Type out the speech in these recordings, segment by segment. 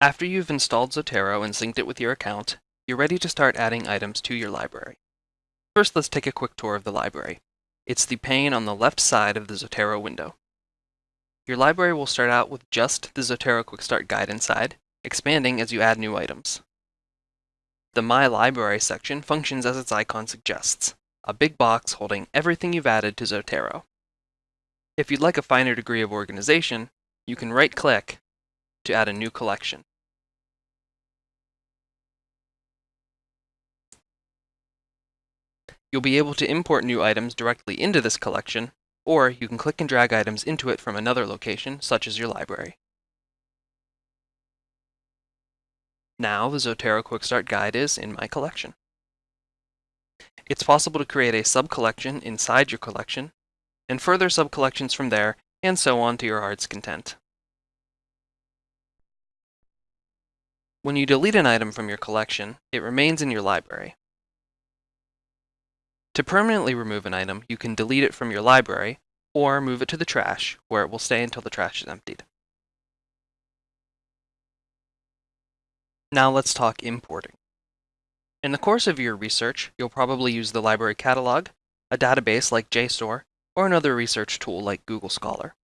After you've installed Zotero and synced it with your account, you're ready to start adding items to your library. First, let's take a quick tour of the library. It's the pane on the left side of the Zotero window. Your library will start out with just the Zotero Quick Start Guide inside, expanding as you add new items. The My Library section functions as its icon suggests, a big box holding everything you've added to Zotero. If you'd like a finer degree of organization, you can right-click to add a new collection. You'll be able to import new items directly into this collection, or you can click and drag items into it from another location, such as your library. Now the Zotero Quick Start Guide is in my collection. It's possible to create a sub-collection inside your collection, and further sub-collections from there, and so on to your heart's content. When you delete an item from your collection, it remains in your library. To permanently remove an item, you can delete it from your library, or move it to the trash, where it will stay until the trash is emptied. Now let's talk importing. In the course of your research, you'll probably use the library catalog, a database like JSTOR, or another research tool like Google Scholar.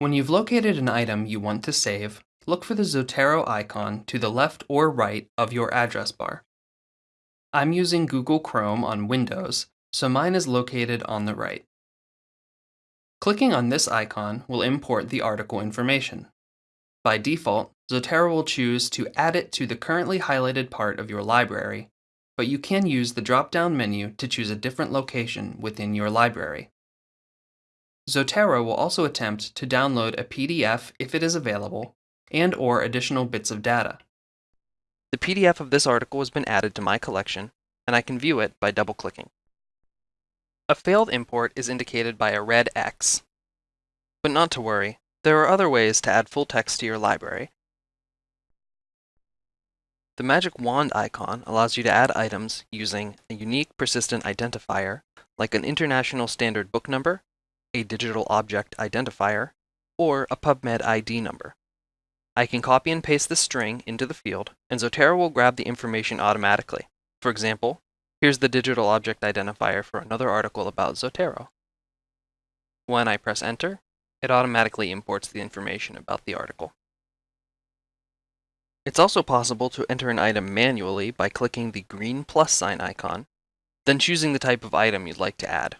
When you've located an item you want to save, look for the Zotero icon to the left or right of your address bar. I'm using Google Chrome on Windows, so mine is located on the right. Clicking on this icon will import the article information. By default, Zotero will choose to add it to the currently highlighted part of your library, but you can use the drop-down menu to choose a different location within your library. Zotero will also attempt to download a PDF if it is available, and or additional bits of data. The PDF of this article has been added to my collection, and I can view it by double-clicking. A failed import is indicated by a red X. But not to worry, there are other ways to add full text to your library. The magic wand icon allows you to add items using a unique persistent identifier, like an international standard book number, a digital object identifier, or a PubMed ID number. I can copy and paste the string into the field, and Zotero will grab the information automatically. For example, here's the digital object identifier for another article about Zotero. When I press enter, it automatically imports the information about the article. It's also possible to enter an item manually by clicking the green plus sign icon, then choosing the type of item you'd like to add.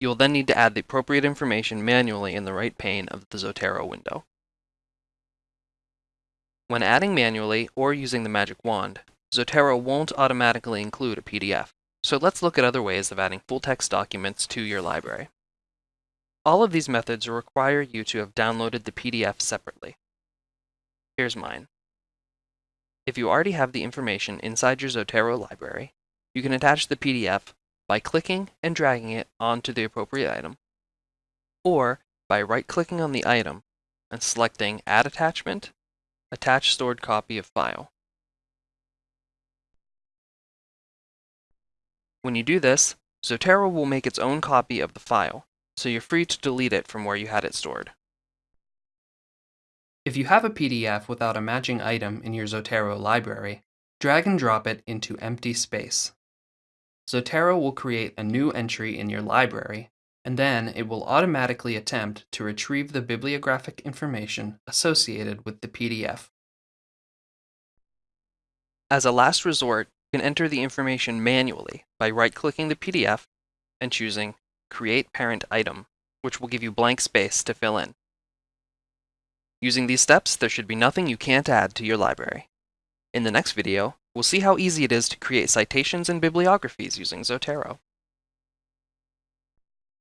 You will then need to add the appropriate information manually in the right pane of the Zotero window. When adding manually or using the magic wand, Zotero won't automatically include a PDF, so let's look at other ways of adding full-text documents to your library. All of these methods require you to have downloaded the PDF separately. Here's mine. If you already have the information inside your Zotero library, you can attach the PDF by clicking and dragging it onto the appropriate item, or by right-clicking on the item and selecting Add Attachment Attach stored copy of file. When you do this, Zotero will make its own copy of the file, so you're free to delete it from where you had it stored. If you have a PDF without a matching item in your Zotero library, drag and drop it into empty space. Zotero will create a new entry in your library and then it will automatically attempt to retrieve the bibliographic information associated with the PDF. As a last resort, you can enter the information manually by right-clicking the PDF and choosing Create Parent Item, which will give you blank space to fill in. Using these steps, there should be nothing you can't add to your library. In the next video, we'll see how easy it is to create citations and bibliographies using Zotero.